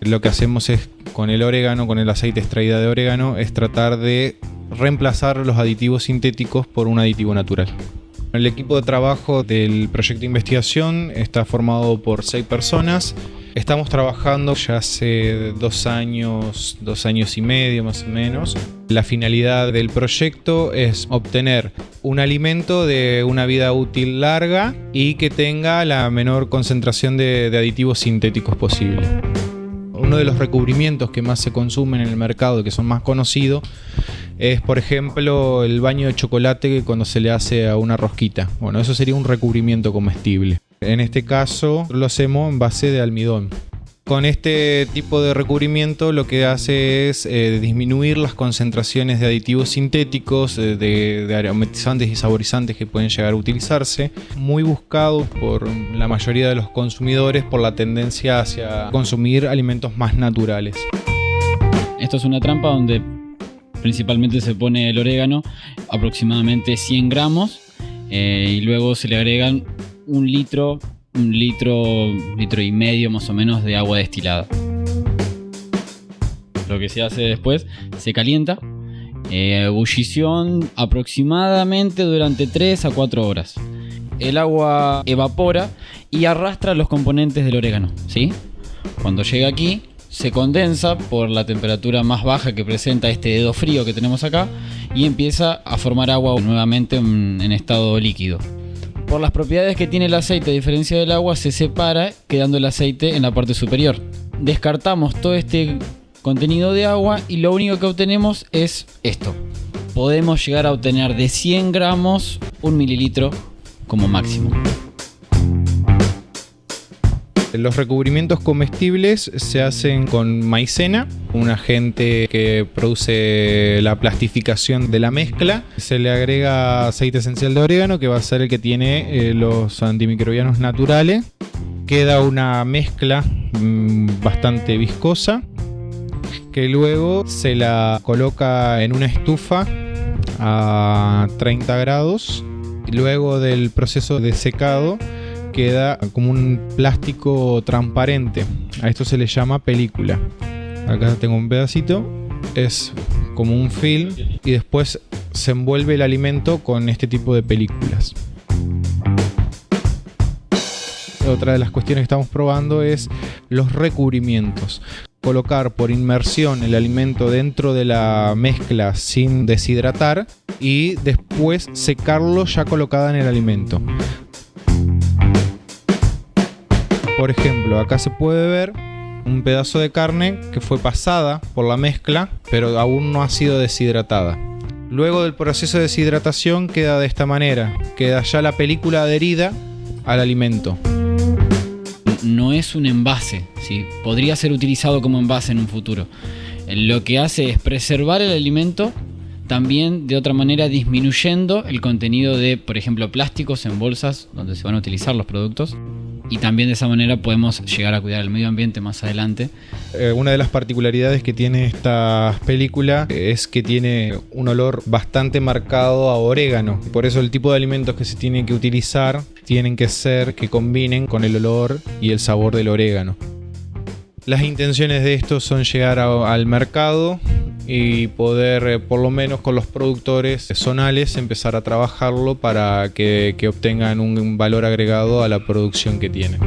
lo que hacemos es con el orégano, con el aceite extraída de orégano, es tratar de reemplazar los aditivos sintéticos por un aditivo natural. El equipo de trabajo del proyecto de investigación está formado por seis personas. Estamos trabajando ya hace dos años, dos años y medio más o menos. La finalidad del proyecto es obtener un alimento de una vida útil larga y que tenga la menor concentración de, de aditivos sintéticos posible. Uno de los recubrimientos que más se consumen en el mercado, que son más conocidos, es por ejemplo el baño de chocolate cuando se le hace a una rosquita. Bueno, eso sería un recubrimiento comestible. En este caso lo hacemos en base de almidón. Con este tipo de recubrimiento lo que hace es eh, disminuir las concentraciones de aditivos sintéticos, eh, de, aromatizantes y saborizantes que pueden llegar a utilizarse, muy buscados por la mayoría de los consumidores por la tendencia hacia consumir alimentos más naturales. Esto es una trampa donde principalmente se pone el orégano, aproximadamente 100 gramos, eh, y luego se le agregan un litro, un litro, litro y medio más o menos de agua destilada. Lo que se hace después, se calienta, eh, ebullición aproximadamente durante 3 a 4 horas. El agua evapora y arrastra los componentes del orégano, ¿sí? Cuando llega aquí, se condensa por la temperatura más baja que presenta este dedo frío que tenemos acá y empieza a formar agua nuevamente en, estado líquido. Por las propiedades que tiene el aceite a diferencia del agua se separa quedando el aceite en la parte superior. Descartamos todo este contenido de agua y lo único que obtenemos es esto. Podemos llegar a obtener de 100 gramos un mililitro como máximo. Los recubrimientos comestibles se hacen con maicena, un agente que produce la plastificación de la mezcla. Se le agrega aceite esencial de orégano, que va a ser el que tiene eh, los antimicrobianos naturales. Queda una mezcla mmm, bastante viscosa, que luego se la coloca en una estufa a 30 grados. Luego del proceso de secado, queda como un plástico transparente. A esto se le llama película. Acá tengo un pedacito. Es como un film y después se envuelve el alimento con este tipo de películas. Otra de las cuestiones que estamos probando es los recubrimientos. Colocar por inmersión el alimento dentro de la mezcla sin deshidratar y después secarlo ya colocada en el alimento. Por ejemplo, acá se puede ver un pedazo de carne que fue pasada por la mezcla, pero aún no ha sido deshidratada. Luego del proceso de deshidratación queda de esta manera, queda ya la película adherida al alimento. No es un envase, ¿sí? podría ser utilizado como envase en un futuro. Lo que hace es preservar el alimento también de otra manera disminuyendo el contenido de, por ejemplo, plásticos en bolsas donde se van a utilizar los productos y también de esa manera podemos llegar a cuidar el medio ambiente más adelante. Eh, una de las particularidades que tiene esta película es que tiene un olor bastante marcado a orégano. Por eso el tipo de alimentos que se tienen que utilizar tienen que ser que combinen con el olor y el sabor del orégano. Las intenciones de esto son llegar al mercado y poder, eh, por lo menos con los productores zonales, empezar a trabajarlo para que, que obtengan un valor agregado a la producción que tienen.